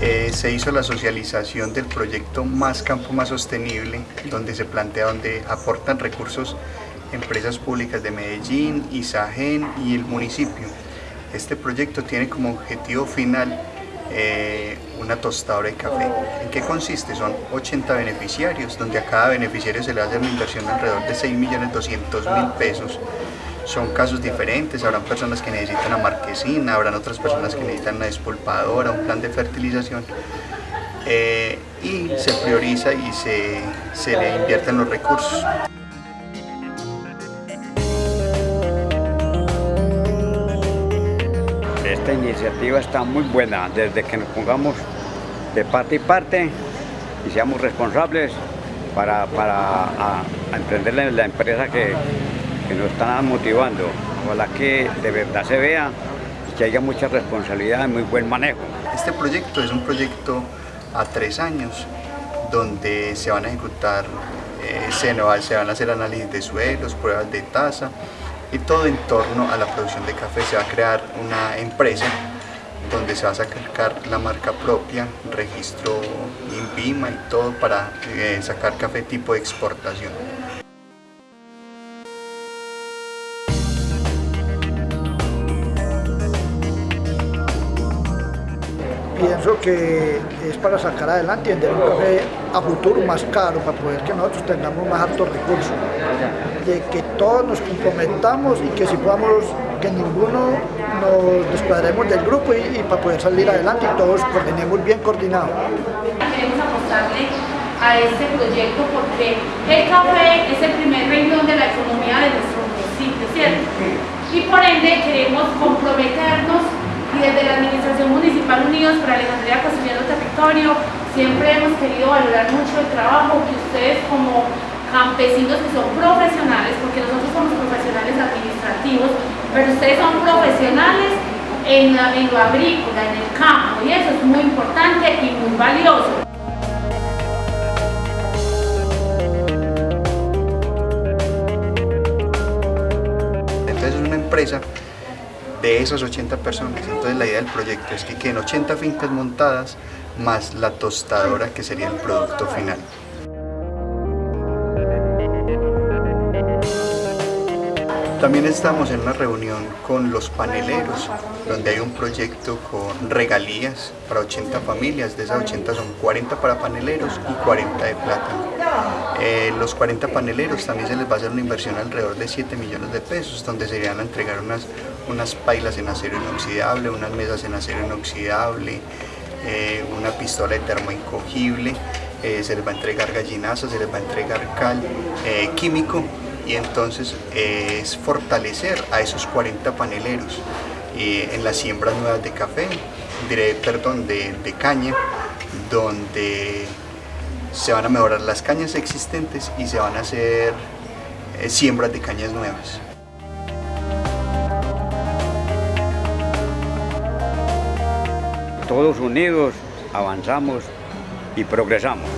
se hizo la socialización del proyecto Más Campo Más Sostenible, donde se plantea donde aportan recursos empresas públicas de Medellín, Isagen y el municipio. Este proyecto tiene como objetivo final eh, una tostadora de café. ¿En qué consiste? Son 80 beneficiarios, donde a cada beneficiario se le hace una inversión de alrededor de 6.200.000 pesos. Son casos diferentes, habrán personas que necesitan una marquesina, habrán otras personas que necesitan una despolpadora, un plan de fertilización. Eh, y se prioriza y se, se le invierten los recursos. Esta iniciativa está muy buena, desde que nos pongamos de parte y parte y seamos responsables para, para emprender la empresa que, que nos están motivando. Ojalá que de verdad se vea y que haya mucha responsabilidad y muy buen manejo. Este proyecto es un proyecto a tres años donde se van a ejecutar, eh, se, van a hacer análisis de suelos, pruebas de tasa y todo en torno a la producción de café. Se va a crear una empresa donde se va a sacar la marca propia, registro INVIMA y todo para eh, sacar café tipo de exportación. Pienso que es para sacar adelante y vender un café a futuro más caro para poder que nosotros tengamos más altos recursos. De que todos nos comprometamos y que si podamos, que ninguno nos descuadremos del grupo y, para poder salir adelante y todos coordinemos bien coordinados. Queremos apostarle a este proyecto porque el café es el primer renglón de la economía de nuestro municipio, ¿cierto? Y por ende queremos comprometernos y desde la Administración Municipal Unidos para Alejandría Construyendo Territorio siempre hemos querido valorar mucho el trabajo que ustedes como campesinos que son profesionales, porque nosotros somos profesionales administrativos, pero ustedes son profesionales en, en lo agrícola, en el campo, y eso es muy importante y muy valioso. Entonces es una empresa de esas 80 personas. Entonces la idea del proyecto es que queden 80 fincas montadas más la tostadora que sería el producto final. También estamos en una reunión con los paneleros, donde hay un proyecto con regalías para 80 familias, de esas 80 son 40 para paneleros y 40 de plátano. Eh, los 40 paneleros también se les va a hacer una inversión alrededor de 7 millones de pesos, donde se irían a entregar unas, unas pailas en acero inoxidable, unas mesas en acero inoxidable, eh, una pistola de termo incogible, eh, se les va a entregar gallinazo, se les va a entregar cal químico y entonces es fortalecer a esos 40 paneleros en las siembras nuevas de café, diré, perdón, de, de caña, donde se van a mejorar las cañas existentes y se van a hacer eh, siembras de cañas nuevas. Todos unidos avanzamos y progresamos.